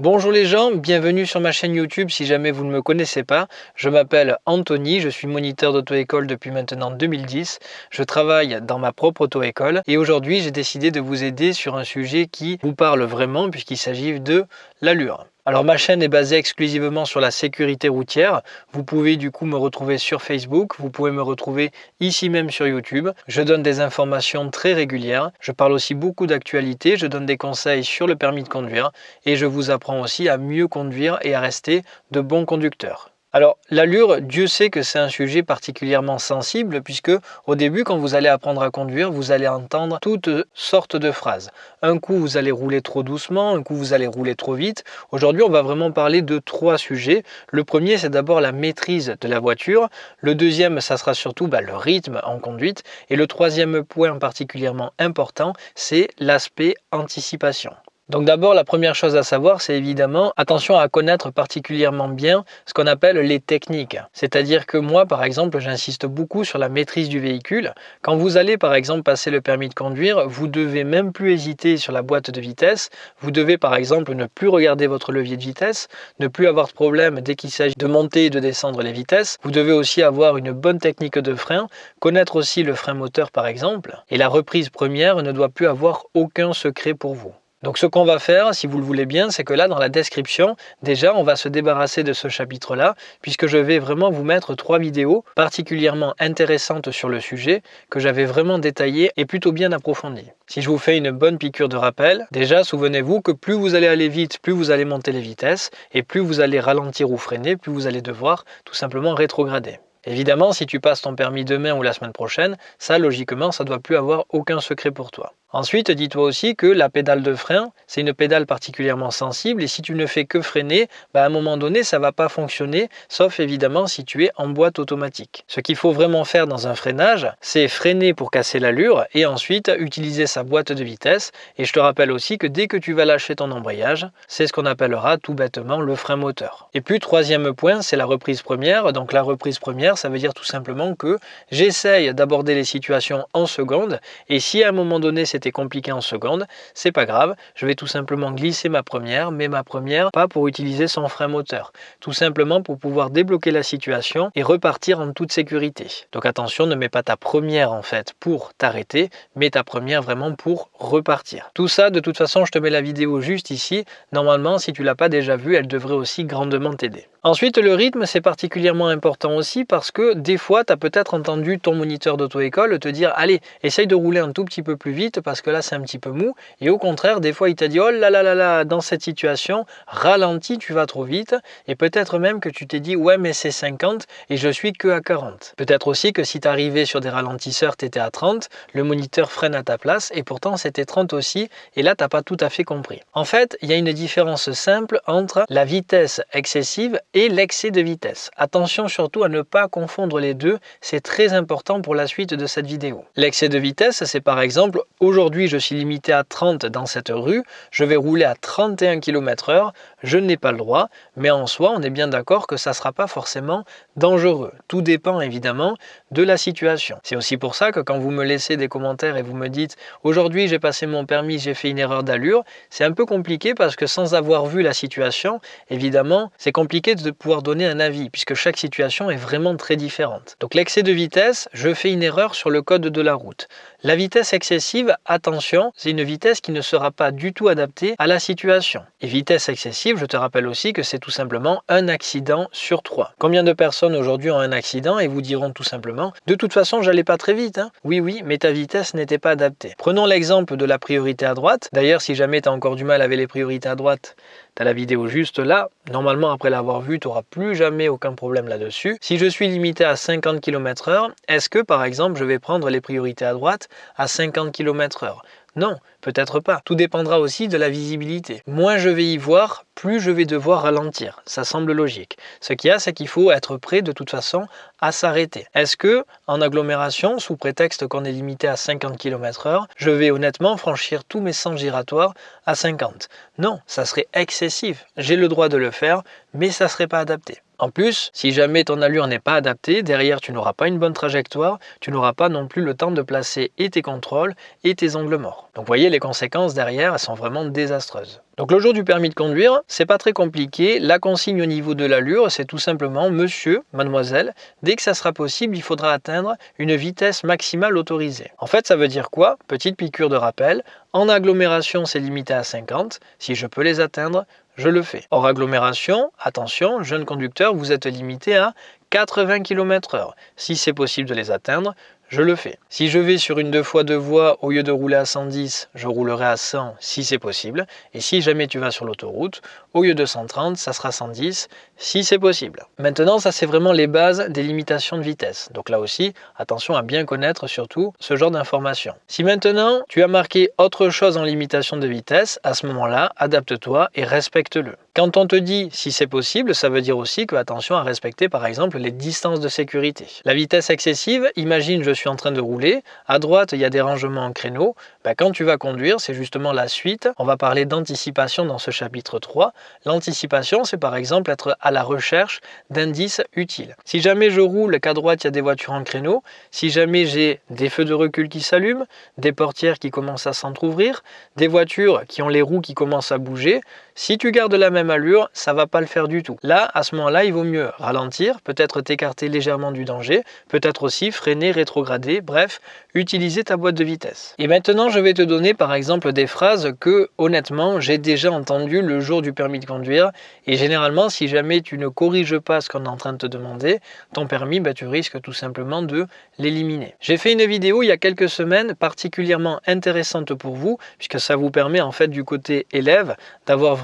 Bonjour les gens, bienvenue sur ma chaîne YouTube si jamais vous ne me connaissez pas. Je m'appelle Anthony, je suis moniteur d'auto-école depuis maintenant 2010. Je travaille dans ma propre auto-école et aujourd'hui j'ai décidé de vous aider sur un sujet qui vous parle vraiment puisqu'il s'agit de l'allure. Alors ma chaîne est basée exclusivement sur la sécurité routière. Vous pouvez du coup me retrouver sur Facebook, vous pouvez me retrouver ici même sur YouTube. Je donne des informations très régulières. Je parle aussi beaucoup d'actualité, je donne des conseils sur le permis de conduire et je vous apprends aussi à mieux conduire et à rester de bons conducteurs. Alors l'allure, Dieu sait que c'est un sujet particulièrement sensible puisque au début quand vous allez apprendre à conduire, vous allez entendre toutes sortes de phrases. Un coup vous allez rouler trop doucement, un coup vous allez rouler trop vite. Aujourd'hui on va vraiment parler de trois sujets. Le premier c'est d'abord la maîtrise de la voiture. Le deuxième ça sera surtout bah, le rythme en conduite. Et le troisième point particulièrement important c'est l'aspect anticipation. Donc d'abord, la première chose à savoir, c'est évidemment attention à connaître particulièrement bien ce qu'on appelle les techniques. C'est-à-dire que moi, par exemple, j'insiste beaucoup sur la maîtrise du véhicule. Quand vous allez, par exemple, passer le permis de conduire, vous devez même plus hésiter sur la boîte de vitesse. Vous devez, par exemple, ne plus regarder votre levier de vitesse, ne plus avoir de problème dès qu'il s'agit de monter et de descendre les vitesses. Vous devez aussi avoir une bonne technique de frein, connaître aussi le frein moteur, par exemple. Et la reprise première ne doit plus avoir aucun secret pour vous. Donc ce qu'on va faire, si vous le voulez bien, c'est que là dans la description, déjà on va se débarrasser de ce chapitre-là, puisque je vais vraiment vous mettre trois vidéos particulièrement intéressantes sur le sujet, que j'avais vraiment détaillées et plutôt bien approfondies. Si je vous fais une bonne piqûre de rappel, déjà souvenez-vous que plus vous allez aller vite, plus vous allez monter les vitesses, et plus vous allez ralentir ou freiner, plus vous allez devoir tout simplement rétrograder. Évidemment, si tu passes ton permis demain ou la semaine prochaine, ça logiquement, ça ne doit plus avoir aucun secret pour toi. Ensuite, dis-toi aussi que la pédale de frein, c'est une pédale particulièrement sensible et si tu ne fais que freiner, bah, à un moment donné, ça ne va pas fonctionner, sauf évidemment si tu es en boîte automatique. Ce qu'il faut vraiment faire dans un freinage, c'est freiner pour casser l'allure et ensuite utiliser sa boîte de vitesse. Et je te rappelle aussi que dès que tu vas lâcher ton embrayage, c'est ce qu'on appellera tout bêtement le frein moteur. Et puis, troisième point, c'est la reprise première. Donc la reprise première, ça veut dire tout simplement que j'essaye d'aborder les situations en seconde et si à un moment donné, c'était compliqué en seconde, c'est pas grave, je vais tout simplement glisser ma première, mais ma première pas pour utiliser son frein moteur, tout simplement pour pouvoir débloquer la situation et repartir en toute sécurité. Donc attention, ne mets pas ta première en fait pour t'arrêter, mais ta première vraiment pour repartir. Tout ça, de toute façon, je te mets la vidéo juste ici. Normalement, si tu l'as pas déjà vue, elle devrait aussi grandement t'aider. Ensuite, le rythme, c'est particulièrement important aussi parce que des fois, tu as peut-être entendu ton moniteur d'auto-école te dire « Allez, essaye de rouler un tout petit peu plus vite parce que là, c'est un petit peu mou. » Et au contraire, des fois, il t'a dit « Oh là là là là, dans cette situation, ralentis, tu vas trop vite. » Et peut-être même que tu t'es dit « Ouais, mais c'est 50 et je suis que à 40. » Peut-être aussi que si tu arrivais sur des ralentisseurs, tu étais à 30, le moniteur freine à ta place et pourtant c'était 30 aussi et là, tu n'as pas tout à fait compris. En fait, il y a une différence simple entre la vitesse excessive et l'excès de vitesse. Attention surtout à ne pas confondre les deux, c'est très important pour la suite de cette vidéo. L'excès de vitesse, c'est par exemple, aujourd'hui je suis limité à 30 dans cette rue, je vais rouler à 31 km h je n'ai pas le droit, mais en soi, on est bien d'accord que ça ne sera pas forcément dangereux. Tout dépend évidemment de la situation. C'est aussi pour ça que quand vous me laissez des commentaires et vous me dites « Aujourd'hui, j'ai passé mon permis, j'ai fait une erreur d'allure », c'est un peu compliqué parce que sans avoir vu la situation, évidemment, c'est compliqué de pouvoir donner un avis puisque chaque situation est vraiment très différente. Donc l'excès de vitesse, je fais une erreur sur le code de la route. La vitesse excessive, attention, c'est une vitesse qui ne sera pas du tout adaptée à la situation. Et vitesse excessive, je te rappelle aussi que c'est tout simplement un accident sur trois. Combien de personnes aujourd'hui ont un accident et vous diront tout simplement « De toute façon, j'allais pas très vite. Hein. Oui, oui, mais ta vitesse n'était pas adaptée. Prenons l'exemple de la priorité à droite. D'ailleurs, si jamais tu as encore du mal avec les priorités à droite, tu as la vidéo juste là. Normalement, après l'avoir vue, tu n'auras plus jamais aucun problème là-dessus. Si je suis limité à 50 km h est-ce que par exemple, je vais prendre les priorités à droite à 50 km h non, peut-être pas. Tout dépendra aussi de la visibilité. Moins je vais y voir, plus je vais devoir ralentir. Ça semble logique. Ce qu'il y a, c'est qu'il faut être prêt de toute façon à s'arrêter. Est-ce que en agglomération, sous prétexte qu'on est limité à 50 km h je vais honnêtement franchir tous mes sens giratoires à 50 Non, ça serait excessif. J'ai le droit de le faire, mais ça serait pas adapté. En plus, si jamais ton allure n'est pas adaptée, derrière tu n'auras pas une bonne trajectoire, tu n'auras pas non plus le temps de placer et tes contrôles et tes angles morts. Donc vous voyez, les conséquences derrière, elles sont vraiment désastreuses. Donc le jour du permis de conduire, c'est pas très compliqué. La consigne au niveau de l'allure, c'est tout simplement monsieur, mademoiselle, dès que ça sera possible, il faudra atteindre une vitesse maximale autorisée. En fait, ça veut dire quoi? Petite piqûre de rappel. En agglomération, c'est limité à 50. Si je peux les atteindre, je le fais. Hors agglomération, attention, jeune conducteur, vous êtes limité à 80 km/h. Si c'est possible de les atteindre, je le fais. Si je vais sur une deux fois deux voies, au lieu de rouler à 110, je roulerai à 100 si c'est possible. Et si jamais tu vas sur l'autoroute, au lieu de 130, ça sera 110 si c'est possible. Maintenant, ça c'est vraiment les bases des limitations de vitesse. Donc là aussi, attention à bien connaître surtout ce genre d'informations. Si maintenant tu as marqué autre chose en limitation de vitesse, à ce moment-là, adapte-toi et respecte-le. Quand on te dit si c'est possible, ça veut dire aussi que attention à respecter par exemple les distances de sécurité. La vitesse excessive, imagine je suis en train de rouler, à droite il y a des rangements en créneau, ben, quand tu vas conduire, c'est justement la suite. On va parler d'anticipation dans ce chapitre 3. L'anticipation, c'est par exemple être à la recherche d'indices utiles. Si jamais je roule qu'à droite il y a des voitures en créneau, si jamais j'ai des feux de recul qui s'allument, des portières qui commencent à s'entr'ouvrir, des voitures qui ont les roues qui commencent à bouger, si tu gardes la même allure, ça va pas le faire du tout. Là, à ce moment-là, il vaut mieux ralentir, peut-être t'écarter légèrement du danger, peut-être aussi freiner, rétrograder, bref, utiliser ta boîte de vitesse. Et maintenant, je vais te donner par exemple des phrases que, honnêtement, j'ai déjà entendues le jour du permis de conduire. Et généralement, si jamais tu ne corriges pas ce qu'on est en train de te demander, ton permis, bah, tu risques tout simplement de l'éliminer. J'ai fait une vidéo il y a quelques semaines particulièrement intéressante pour vous, puisque ça vous permet en fait du côté élève d'avoir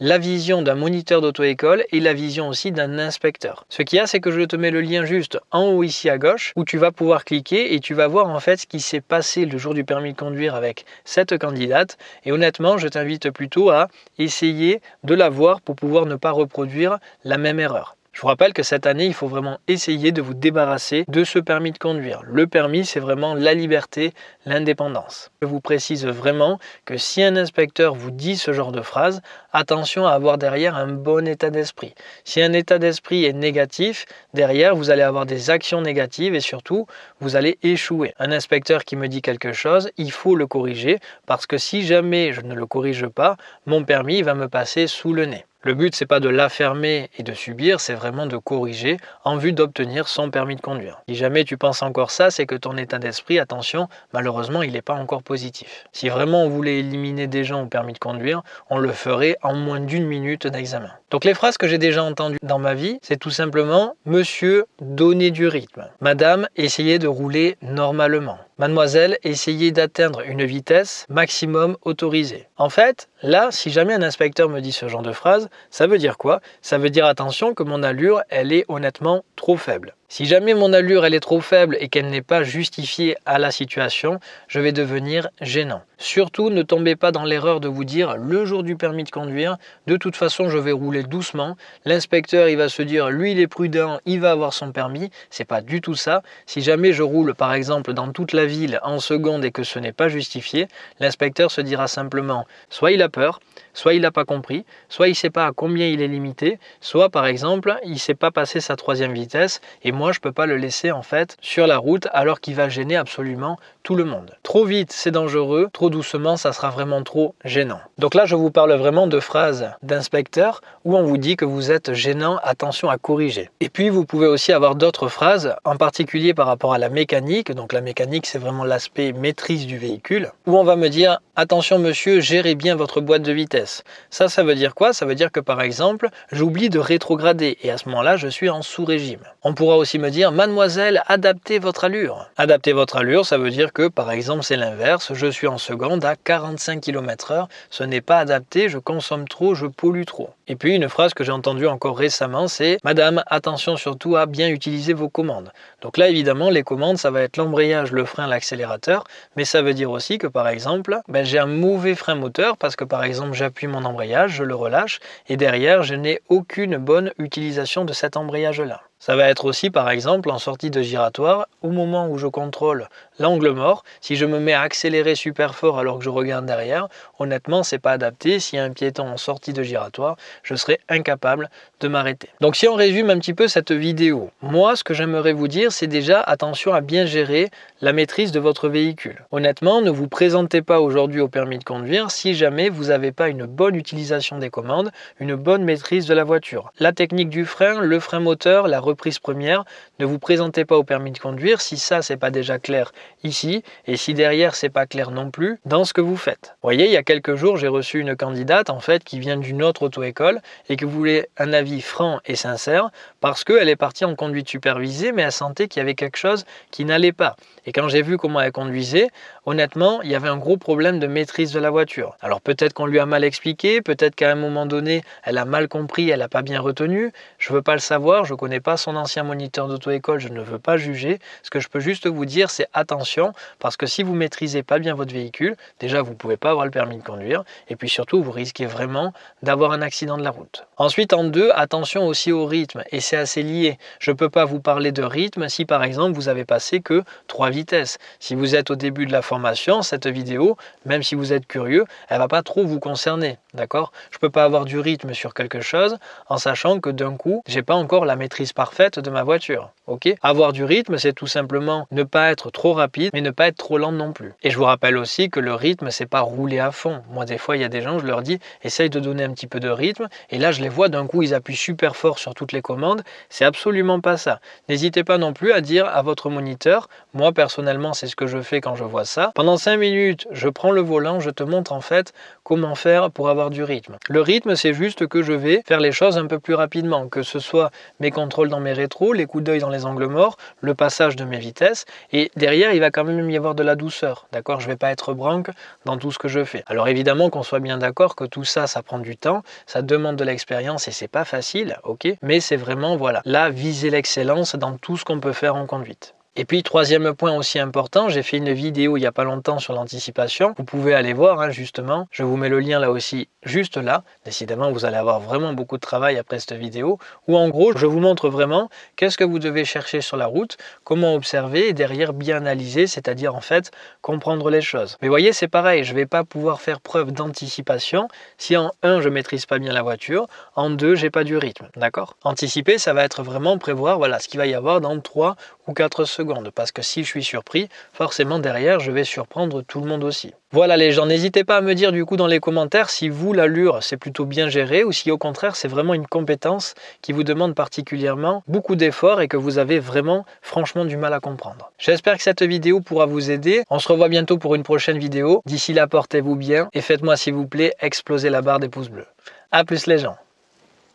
la vision d'un moniteur d'auto-école et la vision aussi d'un inspecteur. Ce qu'il y a, c'est que je te mets le lien juste en haut ici à gauche où tu vas pouvoir cliquer et tu vas voir en fait ce qui s'est passé le jour du permis de conduire avec cette candidate. Et honnêtement, je t'invite plutôt à essayer de la voir pour pouvoir ne pas reproduire la même erreur. Je vous rappelle que cette année, il faut vraiment essayer de vous débarrasser de ce permis de conduire. Le permis, c'est vraiment la liberté, l'indépendance. Je vous précise vraiment que si un inspecteur vous dit ce genre de phrase, attention à avoir derrière un bon état d'esprit. Si un état d'esprit est négatif, derrière, vous allez avoir des actions négatives et surtout, vous allez échouer. Un inspecteur qui me dit quelque chose, il faut le corriger parce que si jamais je ne le corrige pas, mon permis va me passer sous le nez. Le but, c'est pas de l'affermer et de subir, c'est vraiment de corriger en vue d'obtenir son permis de conduire. Si jamais tu penses encore ça, c'est que ton état d'esprit, attention, malheureusement, il n'est pas encore positif. Si vraiment on voulait éliminer des gens au permis de conduire, on le ferait en moins d'une minute d'examen. Donc les phrases que j'ai déjà entendues dans ma vie, c'est tout simplement « Monsieur, donnez du rythme ».« Madame, essayez de rouler normalement ». Mademoiselle, essayez d'atteindre une vitesse maximum autorisée. En fait, là, si jamais un inspecteur me dit ce genre de phrase, ça veut dire quoi? Ça veut dire attention que mon allure, elle est honnêtement trop faible. Si jamais mon allure elle est trop faible et qu'elle n'est pas justifiée à la situation, je vais devenir gênant. Surtout, ne tombez pas dans l'erreur de vous dire le jour du permis de conduire, de toute façon je vais rouler doucement. L'inspecteur il va se dire lui il est prudent, il va avoir son permis. C'est pas du tout ça. Si jamais je roule par exemple dans toute la ville en seconde et que ce n'est pas justifié, l'inspecteur se dira simplement soit il a peur, soit il n'a pas compris, soit il ne sait pas à combien il est limité, soit par exemple il ne sait pas passer sa troisième vitesse je peux pas le laisser en fait sur la route alors qu'il va gêner absolument tout le monde. Trop vite c'est dangereux, trop doucement ça sera vraiment trop gênant. Donc là je vous parle vraiment de phrases d'inspecteur où on vous dit que vous êtes gênant, attention à corriger. Et puis vous pouvez aussi avoir d'autres phrases, en particulier par rapport à la mécanique, donc la mécanique c'est vraiment l'aspect maîtrise du véhicule, où on va me dire attention monsieur, gérez bien votre boîte de vitesse. Ça, ça veut dire quoi? Ça veut dire que par exemple, j'oublie de rétrograder et à ce moment-là je suis en sous-régime. On pourra aussi me dire mademoiselle, adaptez votre allure. Adaptez votre allure, ça veut dire que par exemple c'est l'inverse, je suis en seconde à 45 km h ce n'est pas adapté, je consomme trop, je pollue trop. Et puis une phrase que j'ai entendue encore récemment, c'est Madame, attention surtout à bien utiliser vos commandes. Donc là évidemment les commandes ça va être l'embrayage, le frein, l'accélérateur, mais ça veut dire aussi que par exemple ben, j'ai un mauvais frein moteur parce que par exemple j'appuie mon embrayage, je le relâche et derrière je n'ai aucune bonne utilisation de cet embrayage là. Ça va être aussi par exemple en sortie de giratoire, au moment où je contrôle l'angle mort, si je me mets à accélérer super fort alors que je regarde derrière, honnêtement c'est pas adapté. S'il y a un piéton en sortie de giratoire, je serai incapable m'arrêter. Donc si on résume un petit peu cette vidéo, moi ce que j'aimerais vous dire c'est déjà attention à bien gérer la maîtrise de votre véhicule. Honnêtement, ne vous présentez pas aujourd'hui au permis de conduire si jamais vous n'avez pas une bonne utilisation des commandes, une bonne maîtrise de la voiture. La technique du frein, le frein moteur, la reprise première, ne vous présentez pas au permis de conduire si ça c'est pas déjà clair ici et si derrière c'est pas clair non plus dans ce que vous faites. Voyez, il y a quelques jours, j'ai reçu une candidate en fait qui vient d'une autre auto-école et qui voulait un avis franc et sincère parce qu'elle est partie en conduite supervisée mais elle sentait qu'il y avait quelque chose qui n'allait pas. Et quand j'ai vu comment elle conduisait, honnêtement, il y avait un gros problème de maîtrise de la voiture. Alors peut-être qu'on lui a mal expliqué, peut-être qu'à un moment donné, elle a mal compris, elle n'a pas bien retenu. Je ne veux pas le savoir, je ne connais pas son ancien moniteur d'auto-école, je ne veux pas juger. Ce que je peux juste vous dire, c'est attention, parce que si vous maîtrisez pas bien votre véhicule, déjà vous ne pouvez pas avoir le permis de conduire, et puis surtout, vous risquez vraiment d'avoir un accident de la route. Ensuite, en deux, attention aussi au rythme, et c'est assez lié. Je ne peux pas vous parler de rythme si par exemple vous avez passé que trois vitesses. Si vous êtes au début de la formation, cette vidéo, même si vous êtes curieux, elle va pas trop vous concerner, d'accord? Je peux pas avoir du rythme sur quelque chose en sachant que d'un coup, j'ai pas encore la maîtrise parfaite de ma voiture, ok? Avoir du rythme, c'est tout simplement ne pas être trop rapide, mais ne pas être trop lent non plus. Et je vous rappelle aussi que le rythme, c'est pas rouler à fond. Moi, des fois, il y a des gens, je leur dis, essaye de donner un petit peu de rythme, et là, je les vois d'un coup, ils appuient super fort sur toutes les commandes. C'est absolument pas ça. N'hésitez pas non plus à dire à votre moniteur, moi, personnellement, c'est ce que je fais quand je vois ça. Pendant 5 minutes, je prends le volant, je te montre en fait comment faire pour avoir du rythme. Le rythme, c'est juste que je vais faire les choses un peu plus rapidement, que ce soit mes contrôles dans mes rétros, les coups d'œil dans les angles morts, le passage de mes vitesses, et derrière, il va quand même y avoir de la douceur, d'accord? Je vais pas être branque dans tout ce que je fais. Alors évidemment qu'on soit bien d'accord que tout ça, ça prend du temps, ça demande de l'expérience et c'est pas facile, ok Mais c'est vraiment, voilà, là, viser l'excellence dans tout ce qu'on peut faire en conduite. Et puis troisième point aussi important, j'ai fait une vidéo il n'y a pas longtemps sur l'anticipation. Vous pouvez aller voir hein, justement, je vous mets le lien là aussi juste là. Décidément vous allez avoir vraiment beaucoup de travail après cette vidéo. Où en gros je vous montre vraiment qu'est-ce que vous devez chercher sur la route, comment observer et derrière bien analyser, c'est-à-dire en fait comprendre les choses. Mais voyez c'est pareil, je ne vais pas pouvoir faire preuve d'anticipation si en un je maîtrise pas bien la voiture, en deux j'ai pas du rythme, d'accord? Anticiper ça va être vraiment prévoir voilà ce qu'il va y avoir dans 3 ou 4 secondes parce que si je suis surpris, forcément derrière, je vais surprendre tout le monde aussi. Voilà les gens, n'hésitez pas à me dire du coup dans les commentaires si vous, l'allure, c'est plutôt bien géré ou si au contraire, c'est vraiment une compétence qui vous demande particulièrement beaucoup d'efforts et que vous avez vraiment franchement du mal à comprendre. J'espère que cette vidéo pourra vous aider. On se revoit bientôt pour une prochaine vidéo. D'ici là, portez-vous bien et faites-moi s'il vous plaît exploser la barre des pouces bleus. A plus les gens